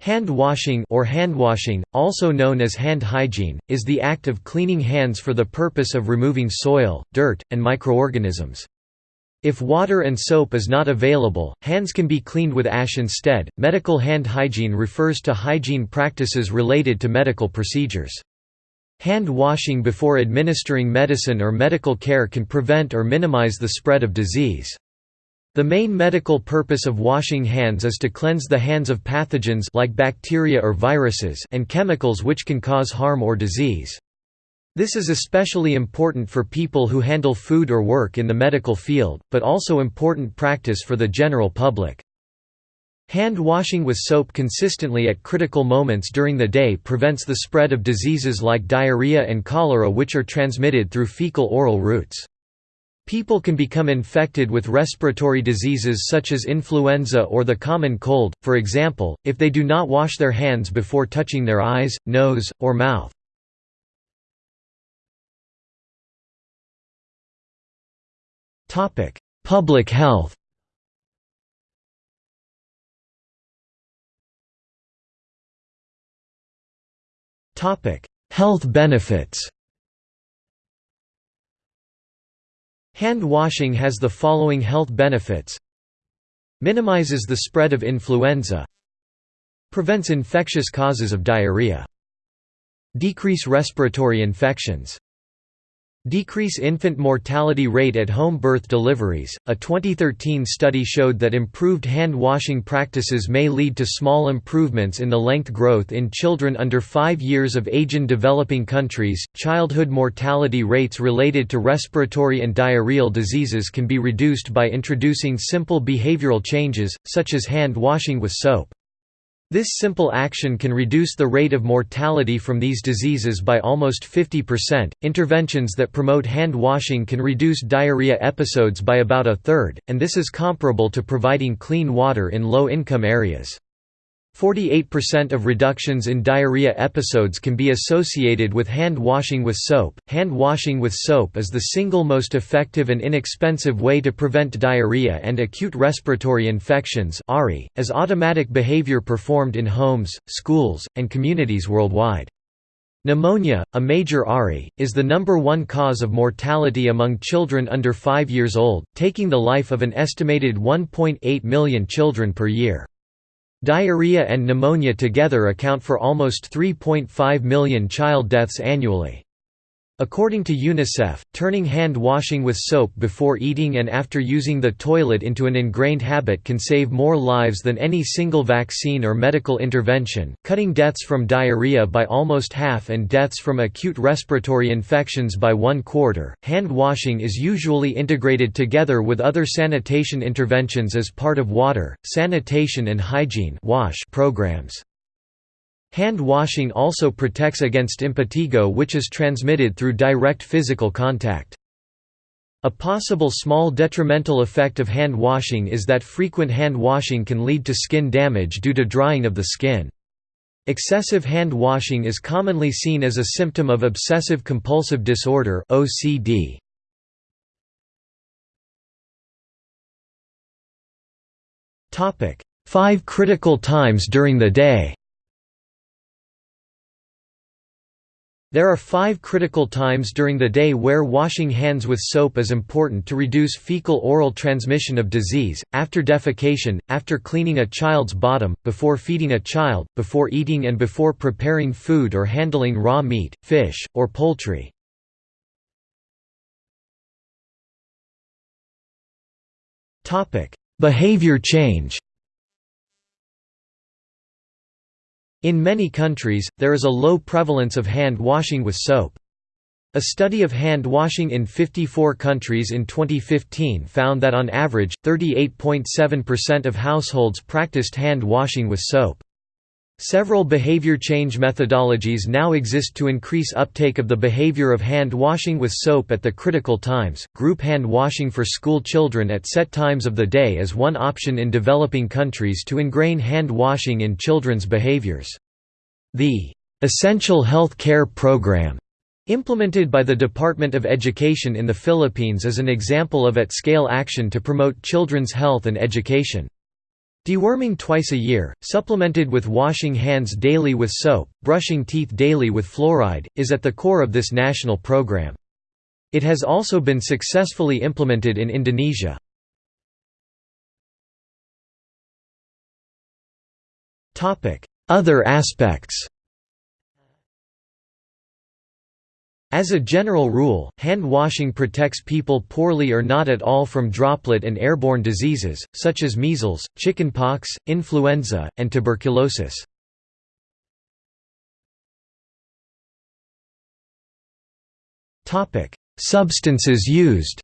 Hand washing or hand washing, also known as hand hygiene, is the act of cleaning hands for the purpose of removing soil, dirt, and microorganisms. If water and soap is not available, hands can be cleaned with ash instead. Medical hand hygiene refers to hygiene practices related to medical procedures. Hand washing before administering medicine or medical care can prevent or minimize the spread of disease. The main medical purpose of washing hands is to cleanse the hands of pathogens like bacteria or viruses and chemicals which can cause harm or disease. This is especially important for people who handle food or work in the medical field, but also important practice for the general public. Hand washing with soap consistently at critical moments during the day prevents the spread of diseases like diarrhea and cholera which are transmitted through fecal-oral routes. People can become infected with respiratory diseases such as influenza or the common cold, for example, if they do not wash their hands before touching their eyes, nose, or mouth. Public health Health benefits Hand washing has the following health benefits. Minimizes the spread of influenza. Prevents infectious causes of diarrhea. Decrease respiratory infections Decrease infant mortality rate at home birth deliveries. A 2013 study showed that improved hand washing practices may lead to small improvements in the length growth in children under 5 years of age in developing countries. Childhood mortality rates related to respiratory and diarrheal diseases can be reduced by introducing simple behavioral changes, such as hand washing with soap. This simple action can reduce the rate of mortality from these diseases by almost 50%. Interventions that promote hand washing can reduce diarrhea episodes by about a third, and this is comparable to providing clean water in low income areas. 48% of reductions in diarrhea episodes can be associated with hand washing with soap. Hand washing with soap is the single most effective and inexpensive way to prevent diarrhea and acute respiratory infections as automatic behavior performed in homes, schools, and communities worldwide. Pneumonia, a major ARI, is the number one cause of mortality among children under 5 years old, taking the life of an estimated 1.8 million children per year. Diarrhea and pneumonia together account for almost 3.5 million child deaths annually. According to UNICEF, turning hand washing with soap before eating and after using the toilet into an ingrained habit can save more lives than any single vaccine or medical intervention, cutting deaths from diarrhea by almost half and deaths from acute respiratory infections by one quarter. Hand washing is usually integrated together with other sanitation interventions as part of water, sanitation and hygiene programs. Hand washing also protects against impetigo which is transmitted through direct physical contact. A possible small detrimental effect of hand washing is that frequent hand washing can lead to skin damage due to drying of the skin. Excessive hand washing is commonly seen as a symptom of obsessive-compulsive disorder OCD. Topic: Five critical times during the day There are five critical times during the day where washing hands with soap is important to reduce fecal-oral transmission of disease, after defecation, after cleaning a child's bottom, before feeding a child, before eating and before preparing food or handling raw meat, fish, or poultry. Behavior change In many countries, there is a low prevalence of hand washing with soap. A study of hand washing in 54 countries in 2015 found that on average, 38.7% of households practiced hand washing with soap. Several behavior change methodologies now exist to increase uptake of the behavior of hand washing with soap at the critical times. Group hand washing for school children at set times of the day is one option in developing countries to ingrain hand washing in children's behaviors. The Essential Health Care Program implemented by the Department of Education in the Philippines is an example of at-scale action to promote children's health and education. Deworming twice a year, supplemented with washing hands daily with soap, brushing teeth daily with fluoride, is at the core of this national program. It has also been successfully implemented in Indonesia. Other aspects As a general rule, hand washing protects people poorly or not at all from droplet and airborne diseases, such as measles, chickenpox, influenza, and tuberculosis. Substances used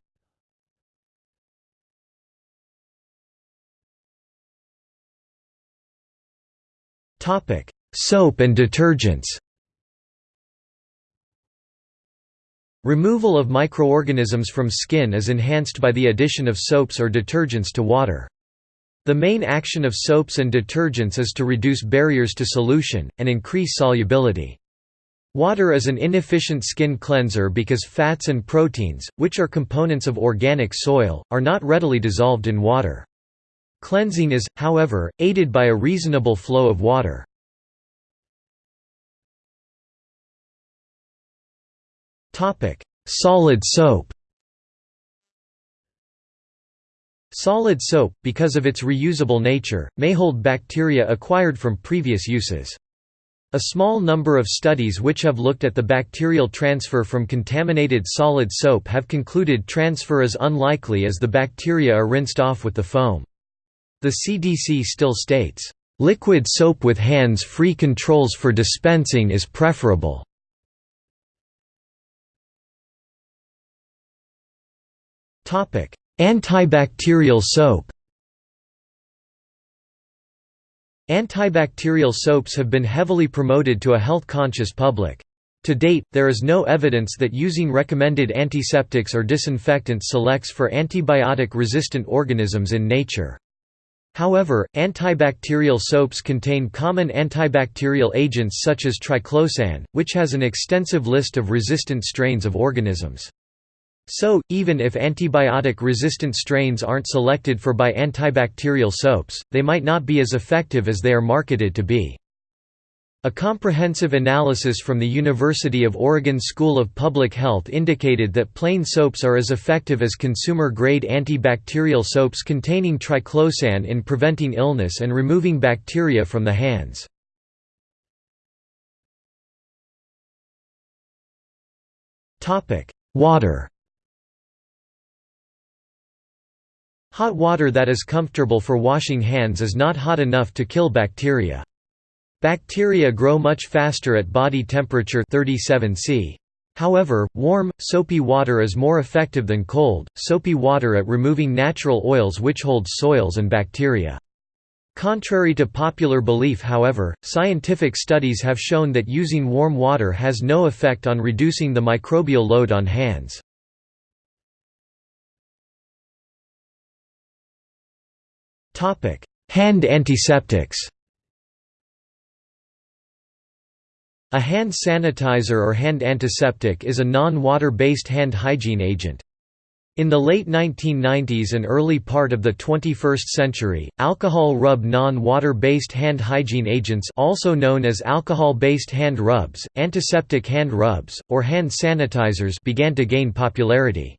Soap and detergents Removal of microorganisms from skin is enhanced by the addition of soaps or detergents to water. The main action of soaps and detergents is to reduce barriers to solution, and increase solubility. Water is an inefficient skin cleanser because fats and proteins, which are components of organic soil, are not readily dissolved in water. Cleansing is, however, aided by a reasonable flow of water. Solid soap Solid soap, because of its reusable nature, may hold bacteria acquired from previous uses. A small number of studies which have looked at the bacterial transfer from contaminated solid soap have concluded transfer is unlikely as the bacteria are rinsed off with the foam. The CDC still states, "...liquid soap with hands-free controls for dispensing is preferable." Antibacterial soap Antibacterial soaps have been heavily promoted to a health-conscious public. To date, there is no evidence that using recommended antiseptics or disinfectants selects for antibiotic-resistant organisms in nature. However, antibacterial soaps contain common antibacterial agents such as triclosan, which has an extensive list of resistant strains of organisms. So, even if antibiotic-resistant strains aren't selected for by antibacterial soaps, they might not be as effective as they are marketed to be. A comprehensive analysis from the University of Oregon School of Public Health indicated that plain soaps are as effective as consumer-grade antibacterial soaps containing triclosan in preventing illness and removing bacteria from the hands. Water Hot water that is comfortable for washing hands is not hot enough to kill bacteria. Bacteria grow much faster at body temperature 37 C. However, warm, soapy water is more effective than cold, soapy water at removing natural oils which hold soils and bacteria. Contrary to popular belief however, scientific studies have shown that using warm water has no effect on reducing the microbial load on hands. Hand antiseptics A hand sanitizer or hand antiseptic is a non-water-based hand hygiene agent. In the late 1990s and early part of the 21st century, alcohol rub non-water-based hand hygiene agents also known as alcohol-based hand rubs, antiseptic hand rubs, or hand sanitizers began to gain popularity.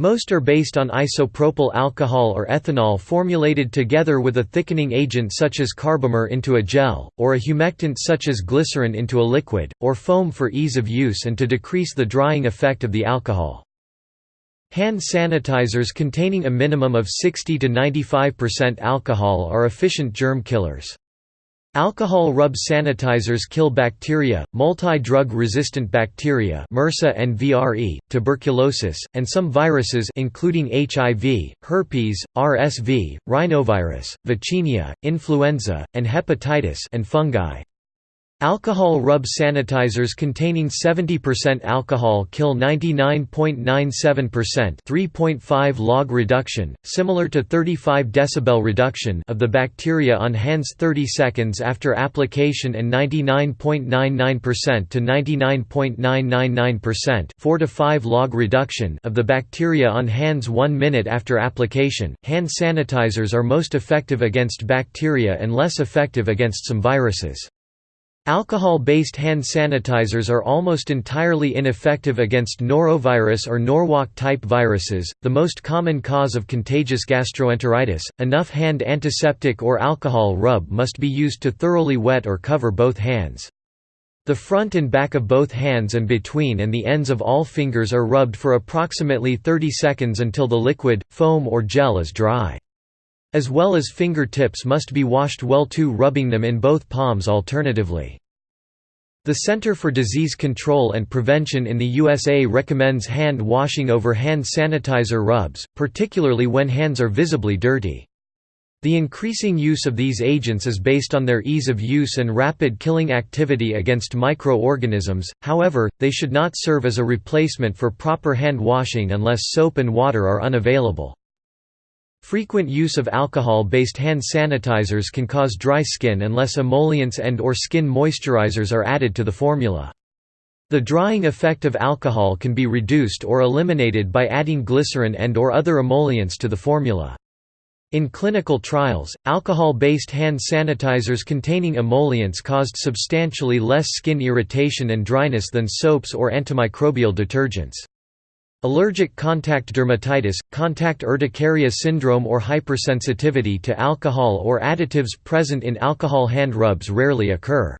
Most are based on isopropyl alcohol or ethanol formulated together with a thickening agent such as carbomer into a gel, or a humectant such as glycerin into a liquid, or foam for ease of use and to decrease the drying effect of the alcohol. Hand sanitizers containing a minimum of 60 to 95% alcohol are efficient germ killers. Alcohol rub sanitizers kill bacteria, multi-drug resistant bacteria MRSA and VRE, tuberculosis, and some viruses including HIV, herpes, RSV, rhinovirus, vaccinia, influenza, and hepatitis and fungi. Alcohol rub sanitizers containing 70% alcohol kill 99.97% 3.5 log reduction, similar to 35 decibel reduction of the bacteria on hands 30 seconds after application and 99.99% to 99.999% 4 to 5 log reduction of the bacteria on hands 1 minute after application. Hand sanitizers are most effective against bacteria and less effective against some viruses. Alcohol-based hand sanitizers are almost entirely ineffective against norovirus or Norwalk-type viruses, the most common cause of contagious gastroenteritis. Enough hand antiseptic or alcohol rub must be used to thoroughly wet or cover both hands. The front and back of both hands and between and the ends of all fingers are rubbed for approximately 30 seconds until the liquid, foam or gel is dry. As well as fingertips must be washed well too rubbing them in both palms alternatively. The Center for Disease Control and Prevention in the USA recommends hand washing over hand sanitizer rubs, particularly when hands are visibly dirty. The increasing use of these agents is based on their ease of use and rapid killing activity against microorganisms, however, they should not serve as a replacement for proper hand washing unless soap and water are unavailable. Frequent use of alcohol-based hand sanitizers can cause dry skin unless emollients and or skin moisturizers are added to the formula. The drying effect of alcohol can be reduced or eliminated by adding glycerin and or other emollients to the formula. In clinical trials, alcohol-based hand sanitizers containing emollients caused substantially less skin irritation and dryness than soaps or antimicrobial detergents. Allergic contact dermatitis, contact urticaria syndrome or hypersensitivity to alcohol or additives present in alcohol hand rubs rarely occur.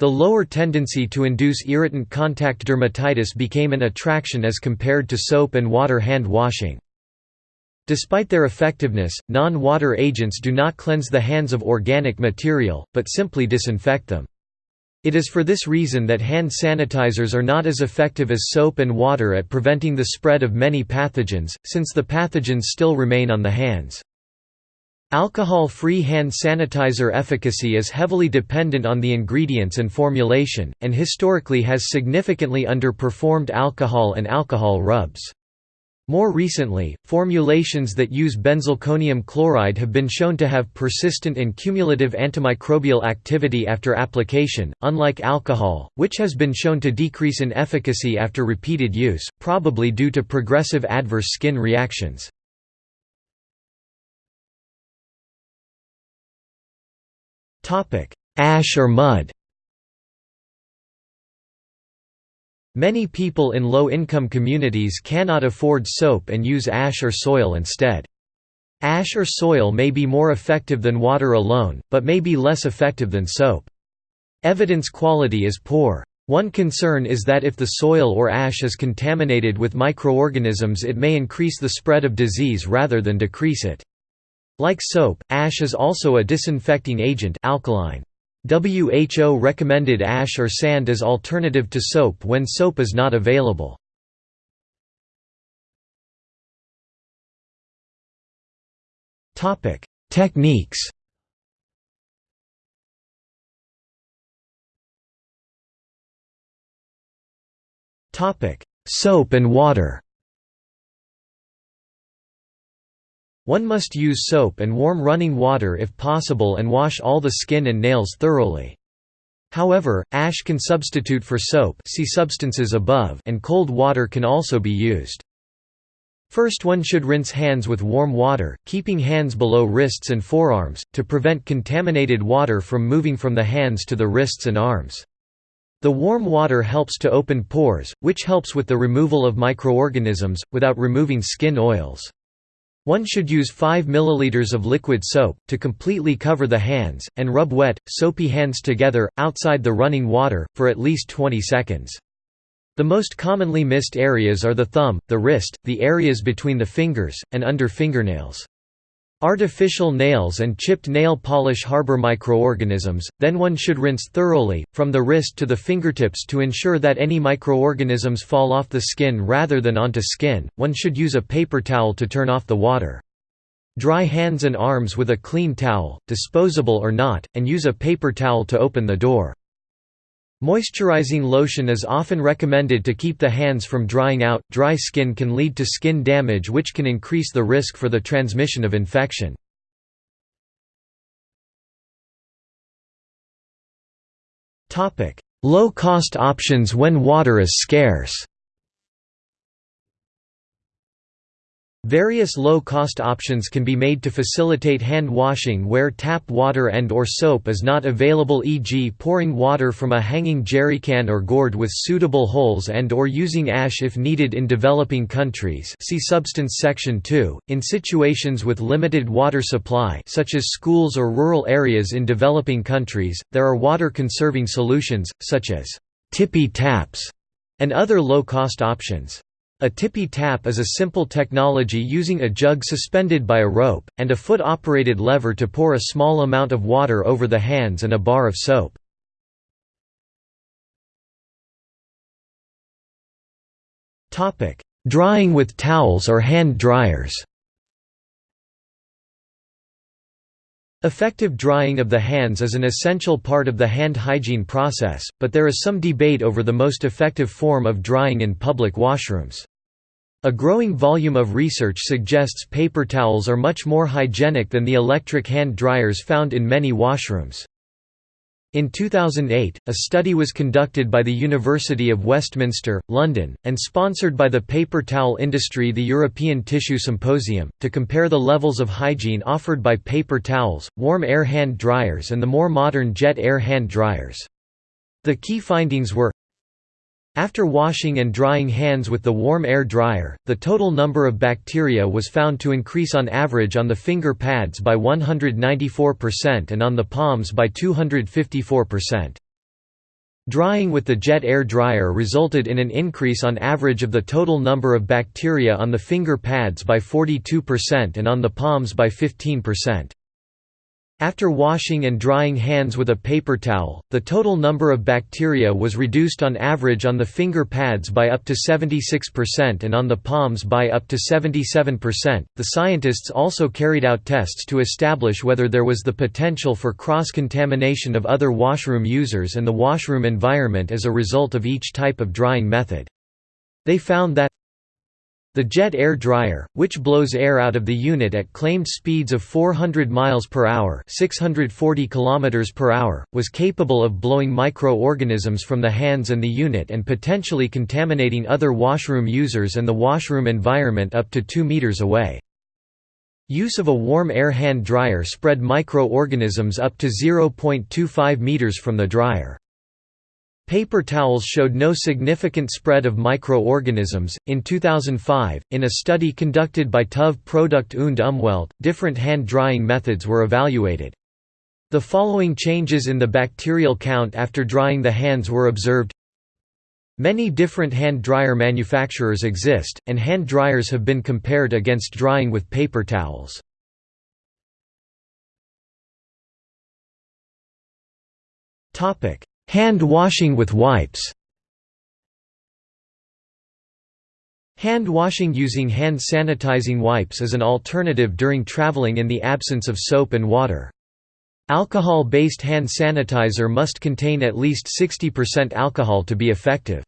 The lower tendency to induce irritant contact dermatitis became an attraction as compared to soap and water hand washing. Despite their effectiveness, non-water agents do not cleanse the hands of organic material, but simply disinfect them. It is for this reason that hand sanitizers are not as effective as soap and water at preventing the spread of many pathogens, since the pathogens still remain on the hands. Alcohol-free hand sanitizer efficacy is heavily dependent on the ingredients and formulation, and historically has significantly underperformed alcohol and alcohol rubs. More recently, formulations that use benzalkonium chloride have been shown to have persistent and cumulative antimicrobial activity after application, unlike alcohol, which has been shown to decrease in efficacy after repeated use, probably due to progressive adverse skin reactions. Ash or mud Many people in low-income communities cannot afford soap and use ash or soil instead. Ash or soil may be more effective than water alone, but may be less effective than soap. Evidence quality is poor. One concern is that if the soil or ash is contaminated with microorganisms it may increase the spread of disease rather than decrease it. Like soap, ash is also a disinfecting agent alkaline. WHO recommended ash or sand as alternative to soap when soap is not available. Topic: Techniques Topic: Soap and water One must use soap and warm running water if possible and wash all the skin and nails thoroughly. However, ash can substitute for soap see substances above and cold water can also be used. First one should rinse hands with warm water, keeping hands below wrists and forearms, to prevent contaminated water from moving from the hands to the wrists and arms. The warm water helps to open pores, which helps with the removal of microorganisms, without removing skin oils. One should use 5 ml of liquid soap, to completely cover the hands, and rub wet, soapy hands together, outside the running water, for at least 20 seconds. The most commonly missed areas are the thumb, the wrist, the areas between the fingers, and under fingernails. Artificial nails and chipped nail polish harbor microorganisms, then one should rinse thoroughly, from the wrist to the fingertips to ensure that any microorganisms fall off the skin rather than onto skin. One should use a paper towel to turn off the water. Dry hands and arms with a clean towel, disposable or not, and use a paper towel to open the door. Moisturizing lotion is often recommended to keep the hands from drying out. Dry skin can lead to skin damage, which can increase the risk for the transmission of infection. Topic: Low-cost options when water is scarce. Various low-cost options can be made to facilitate hand washing where tap water and or soap is not available e.g. pouring water from a hanging jerrycan or gourd with suitable holes and or using ash if needed in developing countries see substance section 2. In situations with limited water supply such as schools or rural areas in developing countries, there are water-conserving solutions, such as «tippy taps» and other low-cost options. A tippy tap is a simple technology using a jug suspended by a rope, and a foot-operated lever to pour a small amount of water over the hands and a bar of soap. Drying with towels or hand dryers Effective drying of the hands is an essential part of the hand hygiene process, but there is some debate over the most effective form of drying in public washrooms. A growing volume of research suggests paper towels are much more hygienic than the electric hand dryers found in many washrooms. In 2008, a study was conducted by the University of Westminster, London, and sponsored by the paper towel industry the European Tissue Symposium, to compare the levels of hygiene offered by paper towels, warm air hand dryers and the more modern jet air hand dryers. The key findings were after washing and drying hands with the warm air dryer, the total number of bacteria was found to increase on average on the finger pads by 194% and on the palms by 254%. Drying with the jet air dryer resulted in an increase on average of the total number of bacteria on the finger pads by 42% and on the palms by 15%. After washing and drying hands with a paper towel, the total number of bacteria was reduced on average on the finger pads by up to 76% and on the palms by up to 77%. The scientists also carried out tests to establish whether there was the potential for cross contamination of other washroom users and the washroom environment as a result of each type of drying method. They found that the jet air dryer, which blows air out of the unit at claimed speeds of 400 miles per hour, 640 kilometers per hour, was capable of blowing microorganisms from the hands and the unit and potentially contaminating other washroom users and the washroom environment up to 2 meters away. Use of a warm air hand dryer spread microorganisms up to 0.25 meters from the dryer. Paper towels showed no significant spread of microorganisms. In 2005, in a study conducted by TÜV Produkt und Umwelt, different hand drying methods were evaluated. The following changes in the bacterial count after drying the hands were observed. Many different hand dryer manufacturers exist, and hand dryers have been compared against drying with paper towels. Topic: Hand washing with wipes Hand washing using hand sanitizing wipes is an alternative during traveling in the absence of soap and water. Alcohol-based hand sanitizer must contain at least 60% alcohol to be effective.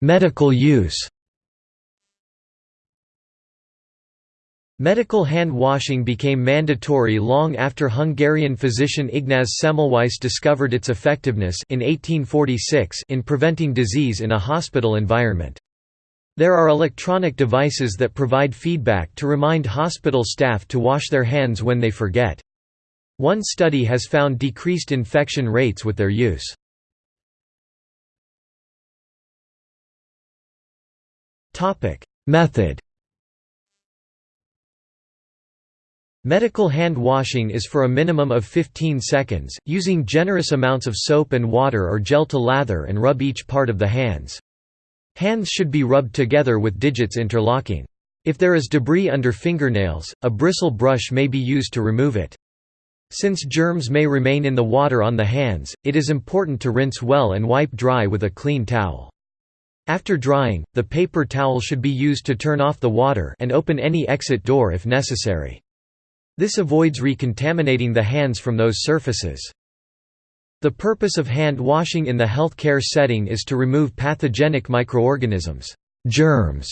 Medical use Medical hand washing became mandatory long after Hungarian physician Ignaz Semmelweis discovered its effectiveness in 1846 in preventing disease in a hospital environment. There are electronic devices that provide feedback to remind hospital staff to wash their hands when they forget. One study has found decreased infection rates with their use. Method Medical hand washing is for a minimum of 15 seconds, using generous amounts of soap and water or gel to lather and rub each part of the hands. Hands should be rubbed together with digits interlocking. If there is debris under fingernails, a bristle brush may be used to remove it. Since germs may remain in the water on the hands, it is important to rinse well and wipe dry with a clean towel. After drying, the paper towel should be used to turn off the water and open any exit door if necessary. This avoids recontaminating the hands from those surfaces. The purpose of hand washing in the healthcare setting is to remove pathogenic microorganisms germs,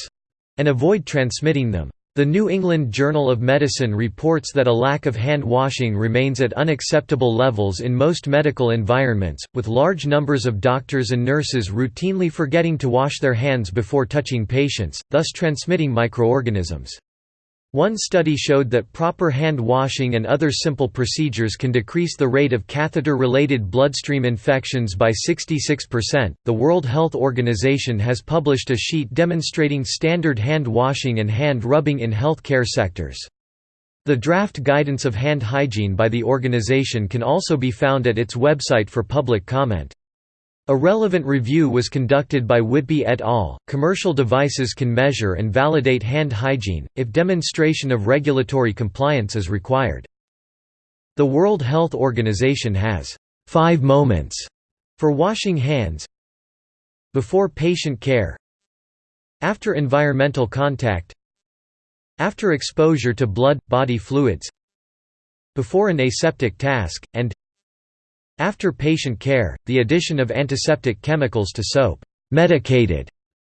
and avoid transmitting them. The New England Journal of Medicine reports that a lack of hand washing remains at unacceptable levels in most medical environments, with large numbers of doctors and nurses routinely forgetting to wash their hands before touching patients, thus transmitting microorganisms. One study showed that proper hand washing and other simple procedures can decrease the rate of catheter related bloodstream infections by 66%. The World Health Organization has published a sheet demonstrating standard hand washing and hand rubbing in healthcare sectors. The draft guidance of hand hygiene by the organization can also be found at its website for public comment. A relevant review was conducted by Whitby et al. Commercial devices can measure and validate hand hygiene, if demonstration of regulatory compliance is required. The World Health Organization has five moments for washing hands before patient care after environmental contact after exposure to blood, body fluids before an aseptic task, and after patient care, the addition of antiseptic chemicals to soap, medicated,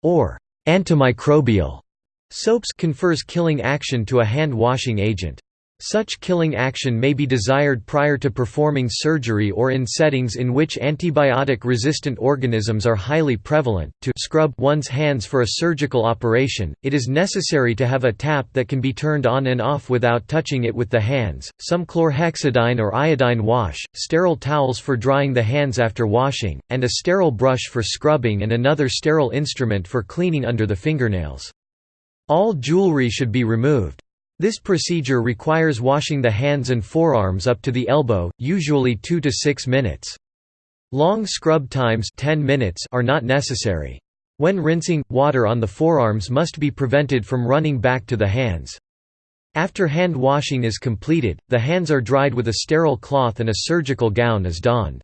or antimicrobial soaps confers killing action to a hand-washing agent. Such killing action may be desired prior to performing surgery or in settings in which antibiotic-resistant organisms are highly prevalent. To scrub one's hands for a surgical operation, it is necessary to have a tap that can be turned on and off without touching it with the hands, some chlorhexidine or iodine wash, sterile towels for drying the hands after washing, and a sterile brush for scrubbing and another sterile instrument for cleaning under the fingernails. All jewelry should be removed. This procedure requires washing the hands and forearms up to the elbow, usually 2 to 6 minutes. Long scrub times 10 minutes are not necessary. When rinsing, water on the forearms must be prevented from running back to the hands. After hand washing is completed, the hands are dried with a sterile cloth and a surgical gown is donned.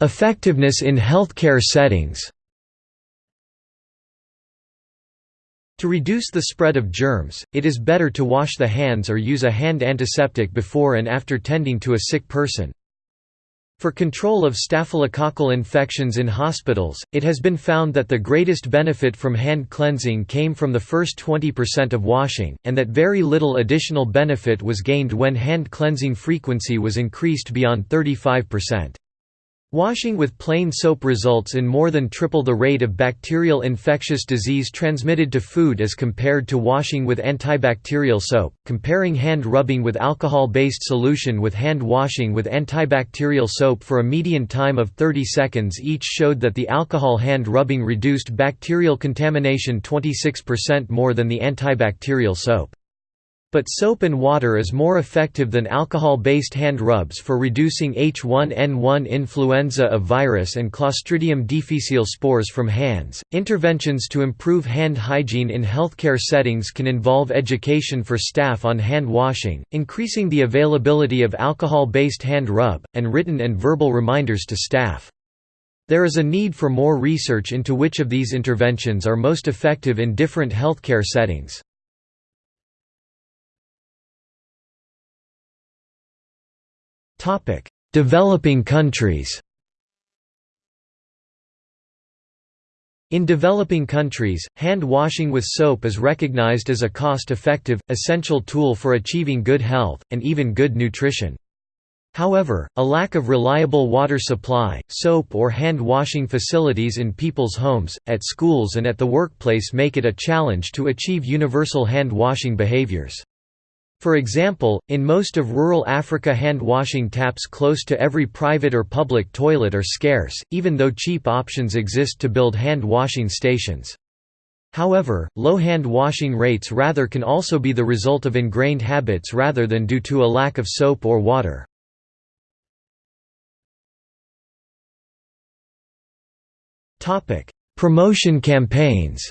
Effectiveness in healthcare settings To reduce the spread of germs, it is better to wash the hands or use a hand antiseptic before and after tending to a sick person. For control of staphylococcal infections in hospitals, it has been found that the greatest benefit from hand cleansing came from the first 20% of washing, and that very little additional benefit was gained when hand cleansing frequency was increased beyond 35%. Washing with plain soap results in more than triple the rate of bacterial infectious disease transmitted to food as compared to washing with antibacterial soap. Comparing hand rubbing with alcohol based solution with hand washing with antibacterial soap for a median time of 30 seconds each showed that the alcohol hand rubbing reduced bacterial contamination 26% more than the antibacterial soap. But soap and water is more effective than alcohol-based hand rubs for reducing H1N1 influenza of virus and Clostridium difficile spores from hands. Interventions to improve hand hygiene in healthcare settings can involve education for staff on hand washing, increasing the availability of alcohol-based hand rub, and written and verbal reminders to staff. There is a need for more research into which of these interventions are most effective in different healthcare settings. Developing countries In developing countries, hand washing with soap is recognized as a cost-effective, essential tool for achieving good health, and even good nutrition. However, a lack of reliable water supply, soap or hand washing facilities in people's homes, at schools and at the workplace make it a challenge to achieve universal hand washing behaviors. For example, in most of rural Africa hand-washing taps close to every private or public toilet are scarce, even though cheap options exist to build hand-washing stations. However, low hand-washing rates rather can also be the result of ingrained habits rather than due to a lack of soap or water. Promotion campaigns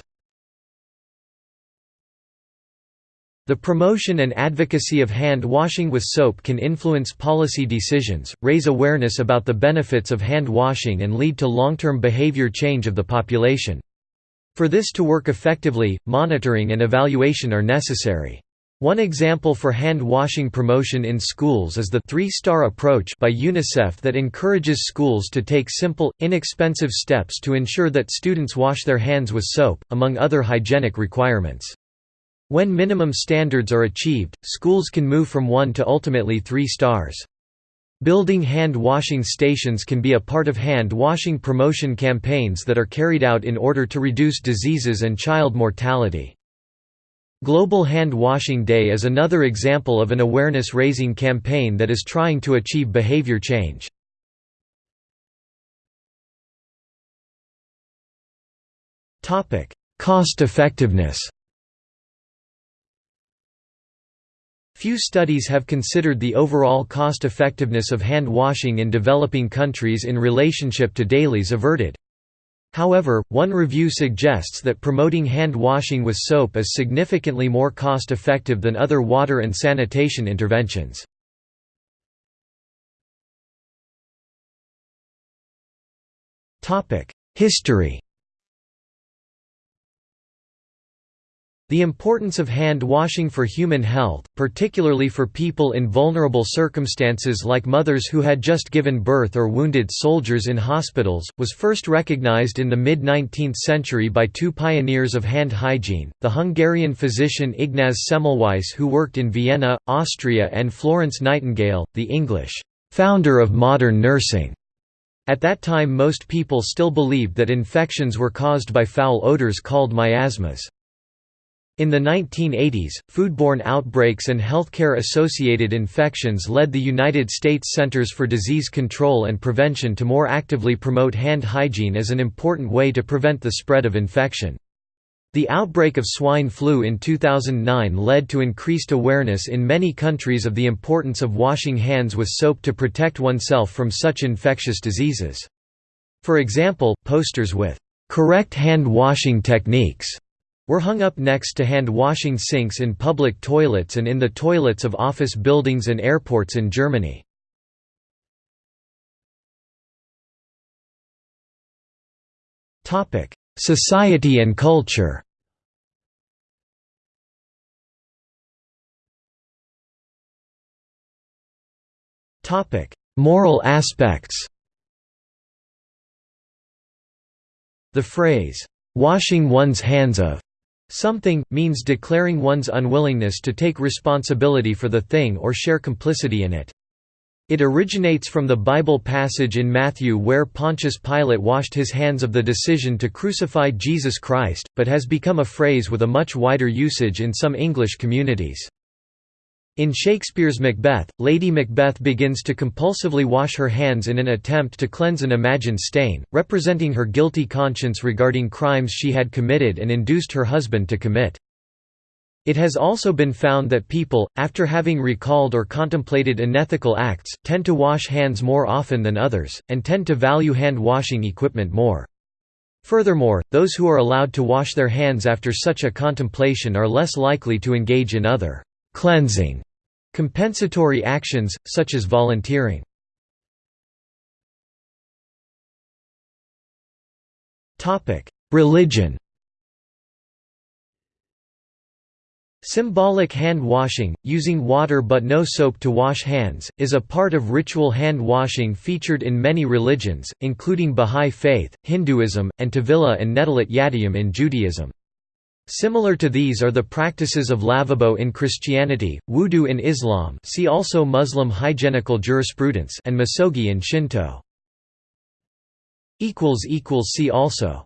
The promotion and advocacy of hand washing with soap can influence policy decisions, raise awareness about the benefits of hand washing and lead to long-term behavior change of the population. For this to work effectively, monitoring and evaluation are necessary. One example for hand washing promotion in schools is the three-star approach by UNICEF that encourages schools to take simple, inexpensive steps to ensure that students wash their hands with soap, among other hygienic requirements. When minimum standards are achieved, schools can move from one to ultimately three stars. Building hand washing stations can be a part of hand washing promotion campaigns that are carried out in order to reduce diseases and child mortality. Global Hand Washing Day is another example of an awareness-raising campaign that is trying to achieve behavior change. Cost effectiveness Few studies have considered the overall cost effectiveness of hand washing in developing countries in relationship to DALYs averted. However, one review suggests that promoting hand washing with soap is significantly more cost-effective than other water and sanitation interventions. History The importance of hand washing for human health, particularly for people in vulnerable circumstances like mothers who had just given birth or wounded soldiers in hospitals, was first recognized in the mid-19th century by two pioneers of hand hygiene, the Hungarian physician Ignaz Semmelweis who worked in Vienna, Austria and Florence Nightingale, the English founder of modern nursing. At that time most people still believed that infections were caused by foul odors called miasmas. In the 1980s, foodborne outbreaks and healthcare-associated infections led the United States Centers for Disease Control and Prevention to more actively promote hand hygiene as an important way to prevent the spread of infection. The outbreak of swine flu in 2009 led to increased awareness in many countries of the importance of washing hands with soap to protect oneself from such infectious diseases. For example, posters with correct hand washing techniques were hung up next to hand-washing sinks in public toilets and in the toilets of office buildings and airports in Germany. Society and culture Moral aspects The phrase, "'washing one's hands of' Something, means declaring one's unwillingness to take responsibility for the thing or share complicity in it. It originates from the Bible passage in Matthew where Pontius Pilate washed his hands of the decision to crucify Jesus Christ, but has become a phrase with a much wider usage in some English communities. In Shakespeare's Macbeth, Lady Macbeth begins to compulsively wash her hands in an attempt to cleanse an imagined stain, representing her guilty conscience regarding crimes she had committed and induced her husband to commit. It has also been found that people, after having recalled or contemplated unethical acts, tend to wash hands more often than others, and tend to value hand-washing equipment more. Furthermore, those who are allowed to wash their hands after such a contemplation are less likely to engage in other cleansing compensatory actions, such as volunteering. Religion Symbolic hand washing, using water but no soap to wash hands, is a part of ritual hand washing featured in many religions, including Bahá'í Faith, Hinduism, and Tevilah and Netilat Yadayim in Judaism. Similar to these are the practices of lavabo in Christianity, wudu in Islam see also Muslim hygienical jurisprudence and misogi in Shinto. See also